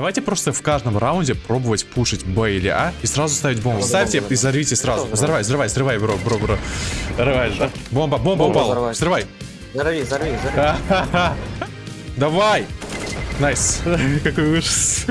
Давайте просто в каждом раунде пробовать пушить Б или А и сразу ставить бомбу. Ставьте и взорвите сразу. Взрывай, взрывай, взрывай, бро, бро, бро. Взрывай же. Бомба, бомба упала. Взрывай. Взорви, взорви, взорви. Давай! Nice. Какой ужас.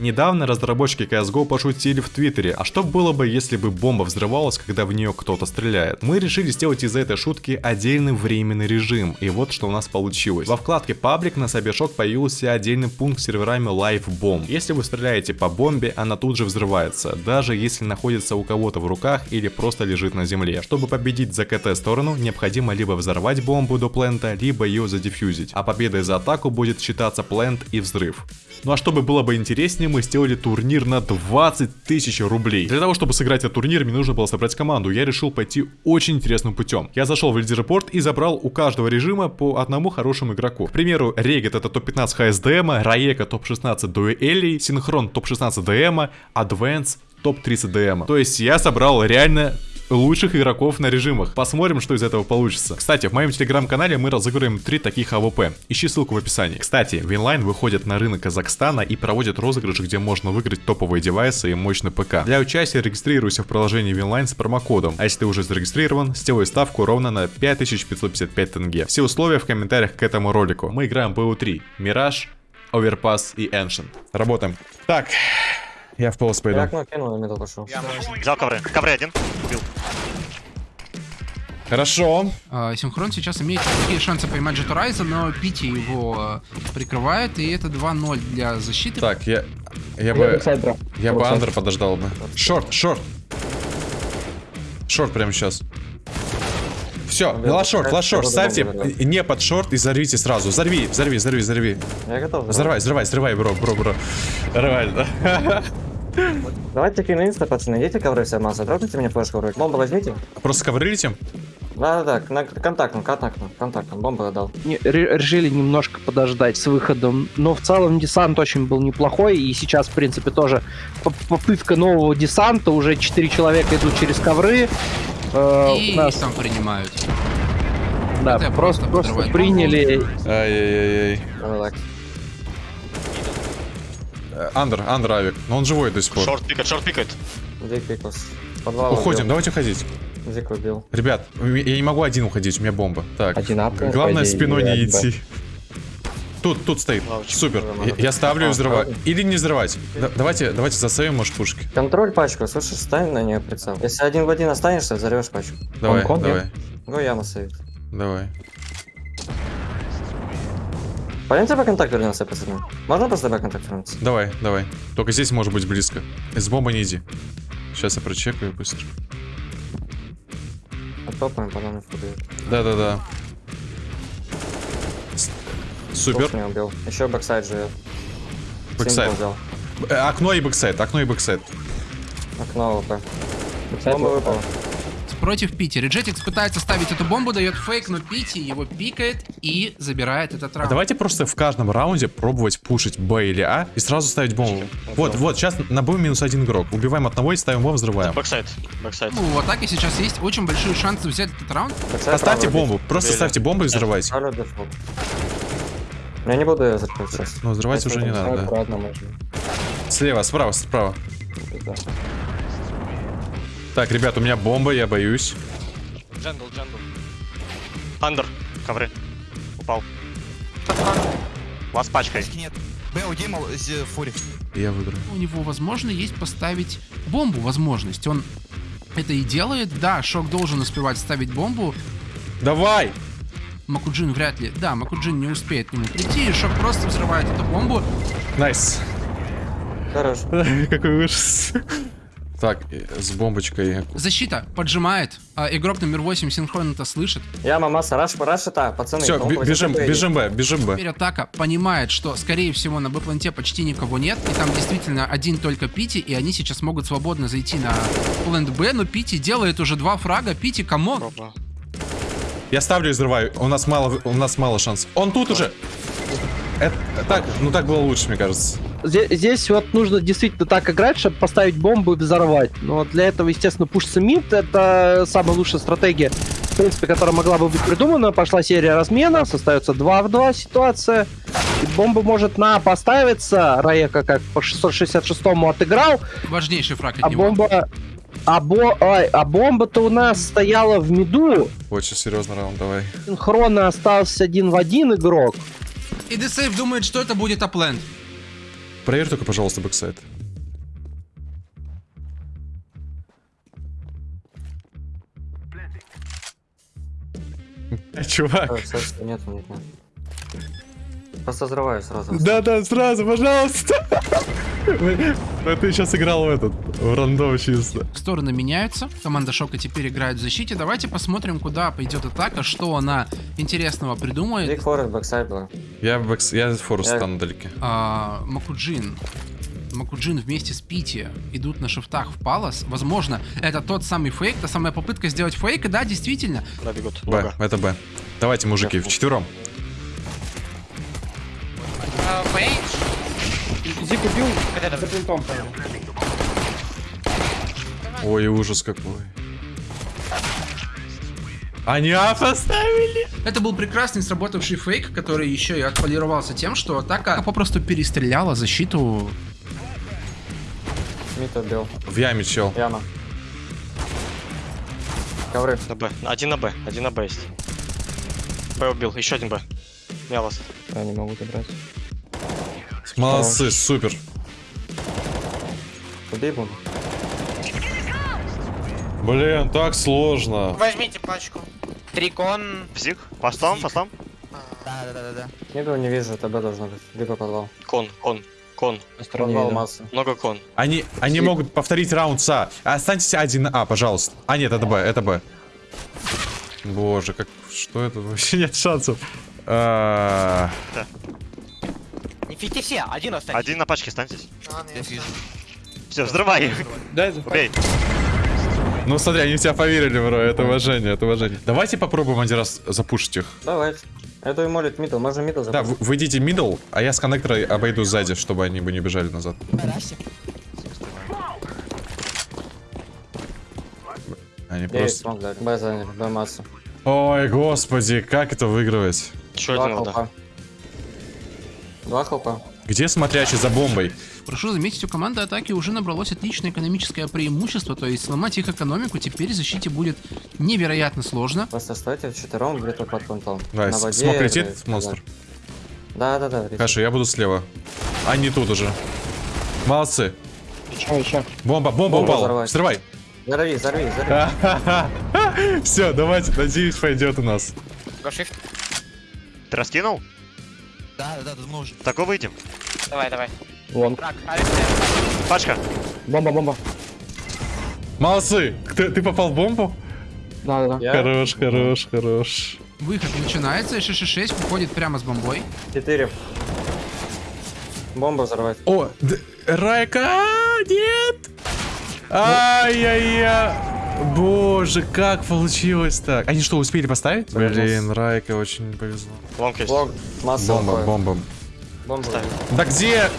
Недавно разработчики CSGO пошутили в Твиттере, а что было бы, если бы бомба взрывалась, когда в нее кто-то стреляет? Мы решили сделать из этой шутки отдельный временный режим, и вот что у нас получилось. Во вкладке Public на CyberShoke появился отдельный пункт с серверами Live Bomb. Если вы стреляете по бомбе, она тут же взрывается, даже если находится у кого-то в руках или просто лежит на земле. Чтобы победить за КТ сторону, необходимо либо взорвать бомбу до плента, либо ее задефьюзить, а победой за атаку будет считаться plant и взрыв. Ну а чтобы было бы интереснее, мы сделали турнир на 20 тысяч рублей. Для того, чтобы сыграть этот турнир, мне нужно было собрать команду. Я решил пойти очень интересным путем. Я зашел в лидерборд и забрал у каждого режима по одному хорошему игроку. К примеру, Регет это топ-15 HSDM, Раека топ-16 дуэлей, Синхрон топ-16 DM, Адвенс топ-30 DM. То есть я собрал реально лучших игроков на режимах. Посмотрим, что из этого получится. Кстати, в моем телеграм-канале мы разыгрываем три таких AWP. Ищи ссылку в описании. Кстати, Winline выходит на рынок Казахстана и проводит розыгрыш, где можно выиграть топовые девайсы и мощный ПК. Для участия регистрируйся в приложении Winline с промокодом. А если ты уже зарегистрирован, сделай ставку ровно на 5555 тенге. Все условия в комментариях к этому ролику. Мы играем BO3, Мираж, Overpass и Ancient. Работаем. Так, я в полос Я пойду. окно кинул, на мидл пошел. Взял ковры. Ковры один. Убил. Хорошо. А, Синхрон сейчас имеет такие шансы поймать Джетурайза, но Пити его э, прикрывает, и это 2-0 для защиты. Так, я... Я бы... Я бы андер подождал бы. Шорт, шорт. Шорт прямо сейчас. Все, лашорт, лашорт, ставьте не под шорт и взорвите сразу. Взорви, взорви, взорви, взорви. Я готов. Взрывай, взрывай, взрывай, бро, бро, бро. Нормально. Давайте кину инста, пацаны. Идите ковры все масса. Дропните мне флешку в руки. Бомбу возьмите. Просто ковры летим? Да-да-да, на контактном, контактном, контактном. Бомбу отдал. Не, ре- решили немножко подождать с выходом. Но в целом десант очень был неплохой. И сейчас, в принципе, тоже по- попытка нового десанта. Уже 4 человека идут через ковры. Э, И у нас, там принимают. да, это просто, просто просто приняли. Ай-яй-яй. Э, Андер, андер авик. Но он живой до сих пор. Шорт пикает, шорт пикает. Подвал Уходим, убил. давайте уходить. Дик убил. Ребят, я не могу один уходить, у меня бомба. Так, Один апнул, главное идее, спиной не один идти. Тут, тут стоит. Лавочка. Супер. Я, я ставлю и А, взрываю. Или не взрывать. Да- давайте, давайте засейвим, может, пушки. Контроль пачку, слышишь, стань на нее прицел. Если один в один останешься, взорвешь пачку. Давай, con, давай, Go яма сейвит. давай. Пойдемте по контакту вернемся, пацаны. Можно просто по контакту вернуться? Давай, давай. Только здесь может быть близко. С бомбы не иди. Сейчас я прочекаю быстро. Оттопаем, потом. Да-да-да. Супер. Убил. Еще backside живет. Backside. Э, Окно и backside, окно и backside. Окно OP. Кстати, Бомба выпала. Против Пити. Реджетикс пытается ставить эту бомбу, дает фейк, но Пити его пикает и забирает этот А раунд. давайте просто в каждом раунде пробовать пушить Б или А и сразу ставить бомбу. Вот, вот, сейчас на Б минус один игрок. Убиваем одного и ставим бомбу, взрываем. Backside. Backside. Ну, в атаке сейчас есть очень большие шансы взять этот раунд. Backside Поставьте бомбу, просто Убили. ставьте бомбу и взрывайте. Дефолт. Я не буду ее закрыть сейчас. Ну, взрывать уже не надо, да. Слева, справа, справа. Да. Так, ребят, у меня бомба, я боюсь. Jungle, jungle. Under. Ковры. Упал. Вас пачкой. Нет. Б, у Дима з- фури. Я выиграю. У него, возможно, есть поставить бомбу, возможность. Он это и делает. Да, Шок должен успевать ставить бомбу. Давай! Макуджин вряд ли. Да, Макуджин не успеет к нему прийти, и Шок просто взрывает эту бомбу. Nice. Хорош. Какой ужас. Так, э, с бомбочкой. Защита поджимает. А, игрок номер 8 синхронно это слышит. Яма, масса, rush, rush это, пацаны. Все, бежим, бежим Б, бежим Б. Теперь атака понимает, что, скорее всего, на Б-планте почти никого нет, и там действительно один только Пити, и они сейчас могут свободно зайти на plant Б, но Пити делает уже два фрага. Пити, come on! Я ставлю и взрываю. У нас мало, у нас мало шансов. Он тут уже. Это, так, ну так было лучше, мне кажется. Здесь, здесь вот нужно действительно так играть, чтобы поставить бомбу и взорвать. Но для этого, естественно, пушится мид. Это самая лучшая стратегия, в принципе, которая могла бы быть придумана. Пошла серия размена, остается 2 в 2 ситуация. И бомба может на поставиться, Раека как по 666-му отыграл, Важнейший фраг от а него. бомба... А, бо... ай, а бомба-то у нас стояла в миду, Очень серьезный раунд, давай. синхронно остался один в один игрок. И Десейв думает, что это будет А plant. Проверь только, пожалуйста, backside. Э, Чувак. Кстати, нет, нет, нет. Просто взрываю сразу. Да-да, сразу, пожалуйста. Ну ты сейчас играл в этот, в рандом чисто. Стороны меняются. Команда Шока теперь играет в защите. Давайте посмотрим, куда пойдет атака, что она интересного придумает. Биг форест, бэксайд был. Я бэкс, я форус Я- стану далеке. А, Макуджин. Макуджин вместе с Пити идут на шифтах в Палас. Возможно, это тот самый фейк, та самая попытка сделать фейк. И да, действительно, Да, бегут. Б, Много. это Б. Давайте, мужики, в четвером. Зик убил за плинтом. Ой, ужас какой. Они аф оставили. это был прекрасный сработавший фейк, который еще и отполировался тем, что атака попросту перестреляла защиту. Мид убил. В яме чел. Яма. Ковры. На Б. Один на Б. Один на Б есть. Б убил. Еще один Б. Я вас. Я не могу добрать. Молодцы, супер. Убей бомбу. Блин, так сложно. Возьмите пачку. Трикон. Псих. Постом, постом. Да, да, да, да. Миду не вижу, ТБ должно быть. Либо подвал. Кон, кон, кон. Подвал массы. Много кон. Они, они могут повторить раунд с А. Останьтесь один на А, пожалуйста. А, нет, это Б, это Б. Боже, как... Что это? Вообще нет шансов. А, Не фите все, один останется. Один на пачке станьтесь. Я вижу. Все, взрывай. Дай Убей. Ну смотри, они в тебя поверили, бро. Это уважение, это уважение. Давайте попробуем один раз запушить их. Давайте. Это и молит мидл. Можно мидл Да, запустить. вы, вы идите мидл, а я с коннектора обойду сзади, чтобы они бы не бежали назад. Они просто... Б заняли. Б массу. Ой, господи, как это выигрывать? Один вода. хлопа. Два хлопа. Где смотрящий за бомбой? Прошу заметить, у команды атаки уже набралось отличное экономическое преимущество, то есть сломать их экономику теперь защите будет невероятно сложно. Просто стойте вчетвером где-то под понтом. С- воде, смог летит, да. монстр? Да, да, да. летит. Хорошо, я буду слева. Они тут уже. Молодцы. Еще, еще. Бомба, бомба Бомбу упала. взорвать. Взрывай. Взорви, взорви, взорви. Все, давайте, надеюсь, пойдет у нас. Shift. Ты раскинул? Да, да, да, давно уже. Такой выйдем. Давай, давай. Вон. Трак, Алекс. Пачка. Бомба, бомба. Молодцы. Ты, ты попал в бомбу? Да, да, да. Хорош, хорош, хорош. Выход начинается, и 666 выходит прямо с бомбой. четыре. Бомбу взорвать. О, Райка, а, нет! Ай-яй-яй. Боже, как получилось так? Они что, успели поставить? Блин, Райка очень повезло. Лонг есть. Масса Бомба, бомба. Бомбу. Ставь. Да где?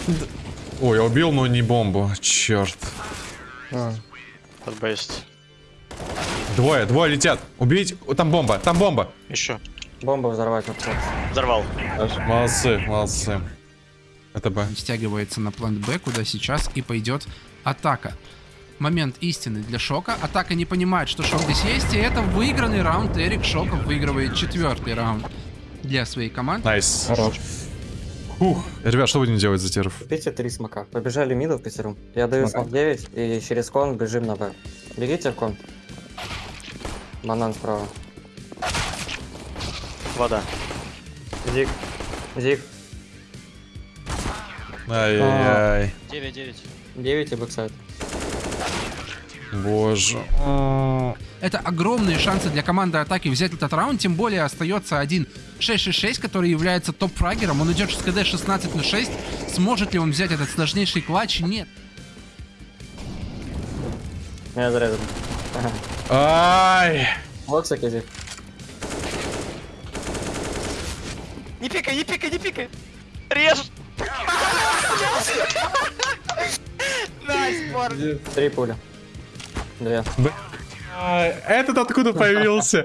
Ой, я убил, но не бомбу. Черт. Под Б есть. Двое, двое летят. Убить. Там бомба, там бомба. Еще. Бомбу взорвать. вот так. Взорвал. Молодцы, молодцы. Это Б. Стягивается на plant Б, куда сейчас и пойдет атака. Момент истины для Шока. Атака не понимает, что Шок здесь есть, и это выигранный раунд. Эрик Шоков выигрывает четвертый раунд для своей команды. Nice. Хорош. Фух. Ребят, что будем делать за теров? Купите три смока. Побежали миду в пятером. Я даю смок 9 и через con бежим на Б. Бегите в con. Банан справа. Вода. Зиг. Зиг. Ай-яй-яй. 9-9. 9 и backside. Боже. Это огромные шансы для команды атаки взять этот раунд, тем более остается один 666, который является топ-фрагером. Он идет с КД 16 на 6. Сможет ли он взять этот сложнейший clutch? Нет. Я зарезал. Ай. И зиг. Не пикай, не пикай, не пикай. Режь! Борг. Три пули. Две. Этот откуда появился?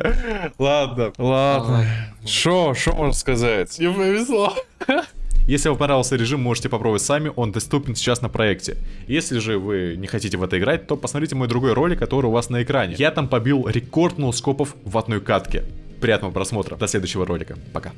Ладно, ладно. Шо, шо можно сказать? Не повезло. Если вам понравился режим, можете попробовать сами, он доступен сейчас на проекте. Если же вы не хотите в это играть, то посмотрите мой другой ролик, который у вас на экране. Я там побил рекорд ноускопов в одной катке. Приятного просмотра, до следующего ролика, пока.